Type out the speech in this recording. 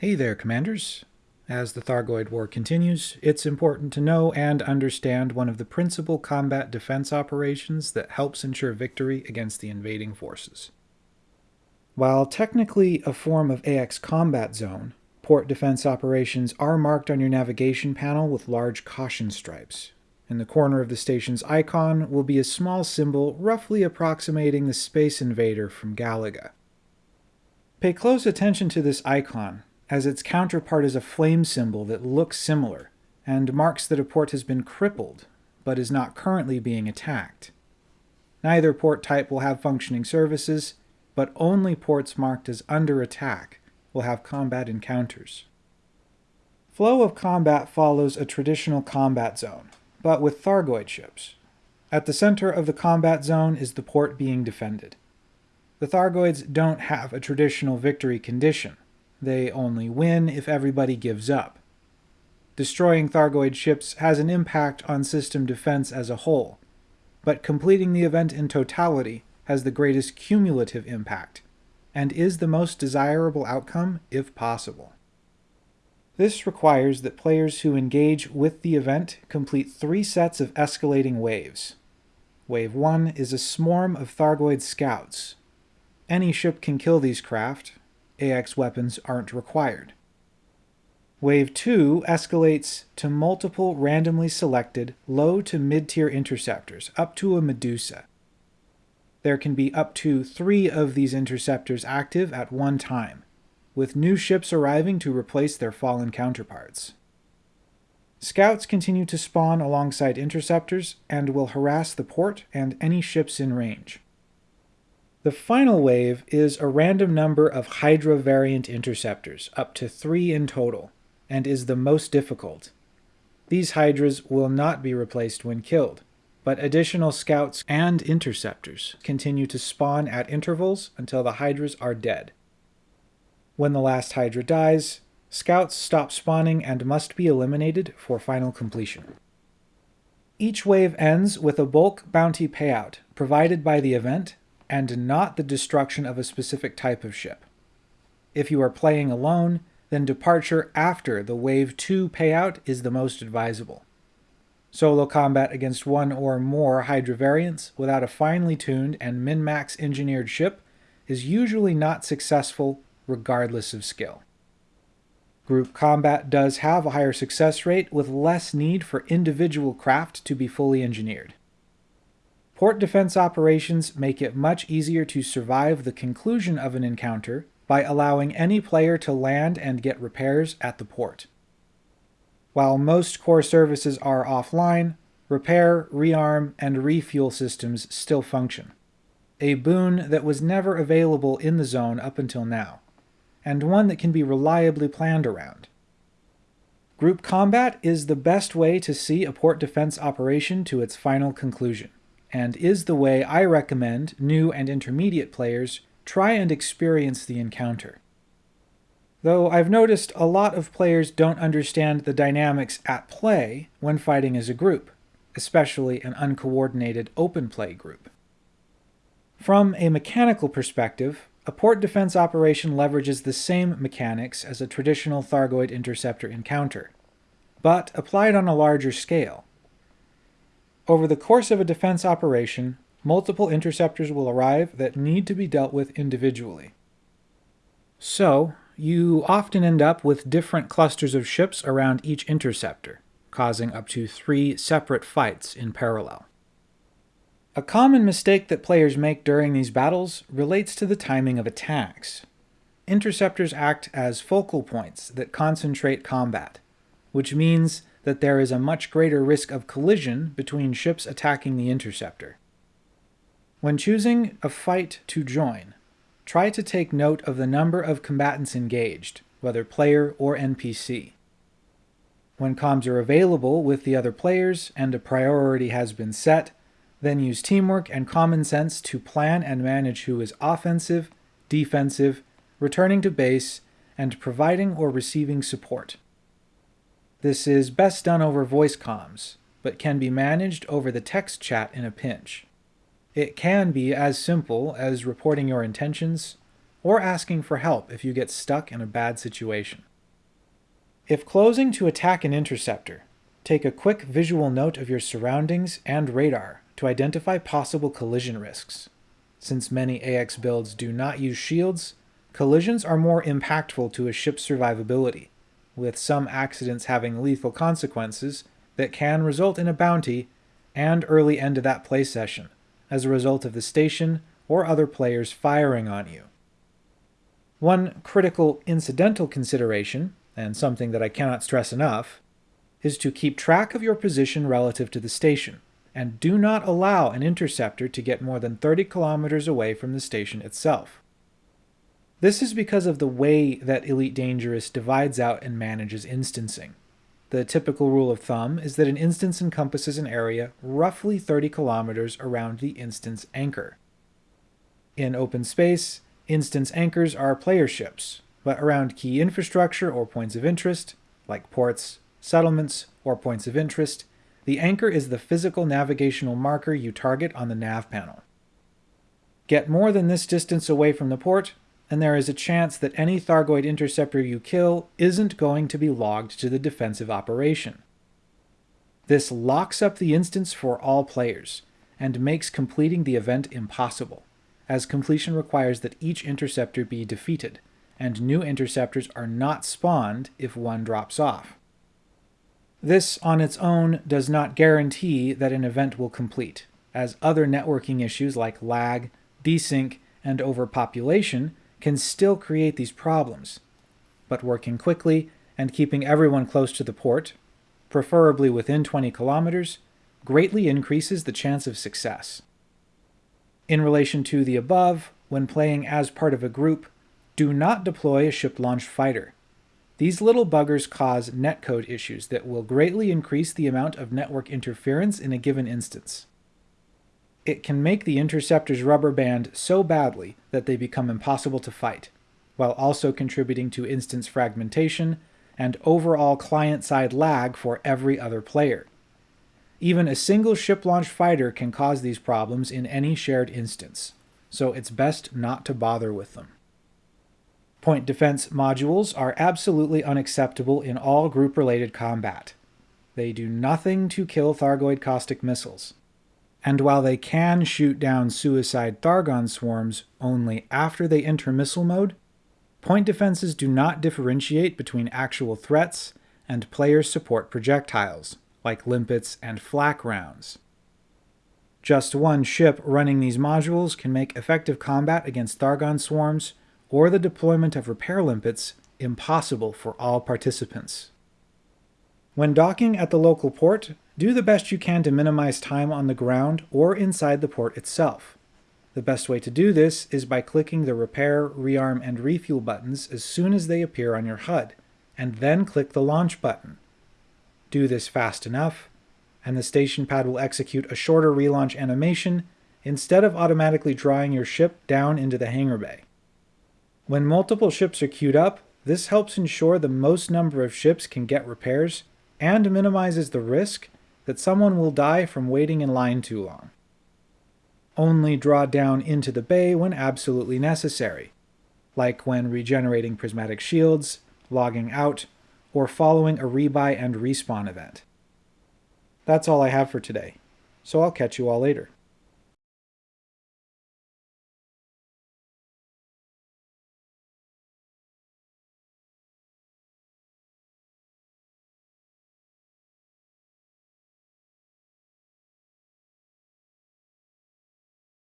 Hey there, Commanders. As the Thargoid War continues, it's important to know and understand one of the principal combat defense operations that helps ensure victory against the invading forces. While technically a form of AX combat zone, port defense operations are marked on your navigation panel with large caution stripes. In the corner of the station's icon will be a small symbol roughly approximating the Space Invader from Galaga. Pay close attention to this icon as its counterpart is a flame symbol that looks similar and marks that a port has been crippled, but is not currently being attacked. Neither port type will have functioning services, but only ports marked as under attack will have combat encounters. Flow of combat follows a traditional combat zone, but with Thargoid ships. At the center of the combat zone is the port being defended. The Thargoids don't have a traditional victory condition, they only win if everybody gives up. Destroying Thargoid ships has an impact on system defense as a whole, but completing the event in totality has the greatest cumulative impact, and is the most desirable outcome if possible. This requires that players who engage with the event complete three sets of escalating waves. Wave 1 is a swarm of Thargoid scouts. Any ship can kill these craft, AX weapons aren't required. Wave 2 escalates to multiple randomly selected low to mid-tier interceptors, up to a Medusa. There can be up to three of these interceptors active at one time, with new ships arriving to replace their fallen counterparts. Scouts continue to spawn alongside interceptors and will harass the port and any ships in range. The final wave is a random number of Hydra variant interceptors, up to three in total, and is the most difficult. These Hydras will not be replaced when killed, but additional scouts and interceptors continue to spawn at intervals until the Hydras are dead. When the last Hydra dies, scouts stop spawning and must be eliminated for final completion. Each wave ends with a bulk bounty payout provided by the event and not the destruction of a specific type of ship. If you are playing alone, then departure after the Wave 2 payout is the most advisable. Solo combat against one or more Hydra variants without a finely tuned and min-max engineered ship is usually not successful regardless of skill. Group combat does have a higher success rate with less need for individual craft to be fully engineered. Port defense operations make it much easier to survive the conclusion of an encounter by allowing any player to land and get repairs at the port. While most core services are offline, repair, rearm, and refuel systems still function. A boon that was never available in the zone up until now, and one that can be reliably planned around. Group combat is the best way to see a port defense operation to its final conclusion and is the way I recommend new and intermediate players try and experience the encounter. Though I've noticed a lot of players don't understand the dynamics at play when fighting as a group, especially an uncoordinated open play group. From a mechanical perspective, a port defense operation leverages the same mechanics as a traditional Thargoid interceptor encounter, but applied on a larger scale. Over the course of a defense operation, multiple interceptors will arrive that need to be dealt with individually. So, you often end up with different clusters of ships around each interceptor, causing up to three separate fights in parallel. A common mistake that players make during these battles relates to the timing of attacks. Interceptors act as focal points that concentrate combat, which means that there is a much greater risk of collision between ships attacking the interceptor. When choosing a fight to join, try to take note of the number of combatants engaged, whether player or NPC. When comms are available with the other players and a priority has been set, then use teamwork and common sense to plan and manage who is offensive, defensive, returning to base, and providing or receiving support. This is best done over voice comms, but can be managed over the text chat in a pinch. It can be as simple as reporting your intentions, or asking for help if you get stuck in a bad situation. If closing to attack an interceptor, take a quick visual note of your surroundings and radar to identify possible collision risks. Since many AX builds do not use shields, collisions are more impactful to a ship's survivability, with some accidents having lethal consequences that can result in a bounty and early end to that play session as a result of the station or other players firing on you. One critical incidental consideration, and something that I cannot stress enough, is to keep track of your position relative to the station, and do not allow an interceptor to get more than 30 kilometers away from the station itself. This is because of the way that Elite Dangerous divides out and manages instancing. The typical rule of thumb is that an instance encompasses an area roughly 30 kilometers around the instance anchor. In open space, instance anchors are player ships, but around key infrastructure or points of interest, like ports, settlements, or points of interest, the anchor is the physical navigational marker you target on the nav panel. Get more than this distance away from the port, and there is a chance that any Thargoid interceptor you kill isn't going to be logged to the defensive operation. This locks up the instance for all players, and makes completing the event impossible, as completion requires that each interceptor be defeated, and new interceptors are not spawned if one drops off. This on its own does not guarantee that an event will complete, as other networking issues like lag, desync, and overpopulation can still create these problems. But working quickly and keeping everyone close to the port, preferably within 20 kilometers, greatly increases the chance of success. In relation to the above, when playing as part of a group, do not deploy a ship-launched fighter. These little buggers cause netcode issues that will greatly increase the amount of network interference in a given instance. It can make the interceptors rubber band so badly that they become impossible to fight, while also contributing to instance fragmentation and overall client-side lag for every other player. Even a single ship-launched fighter can cause these problems in any shared instance, so it's best not to bother with them. Point defense modules are absolutely unacceptable in all group-related combat. They do nothing to kill Thargoid caustic missiles. And while they can shoot down suicide Thargon swarms only after they enter missile mode, point defenses do not differentiate between actual threats and player support projectiles, like limpets and flak rounds. Just one ship running these modules can make effective combat against Thargon swarms or the deployment of repair limpets impossible for all participants. When docking at the local port, do the best you can to minimize time on the ground or inside the port itself. The best way to do this is by clicking the repair, rearm, and refuel buttons as soon as they appear on your HUD, and then click the launch button. Do this fast enough, and the station pad will execute a shorter relaunch animation instead of automatically drawing your ship down into the hangar bay. When multiple ships are queued up, this helps ensure the most number of ships can get repairs and minimizes the risk that someone will die from waiting in line too long. Only draw down into the bay when absolutely necessary, like when regenerating prismatic shields, logging out, or following a rebuy and respawn event. That's all I have for today, so I'll catch you all later.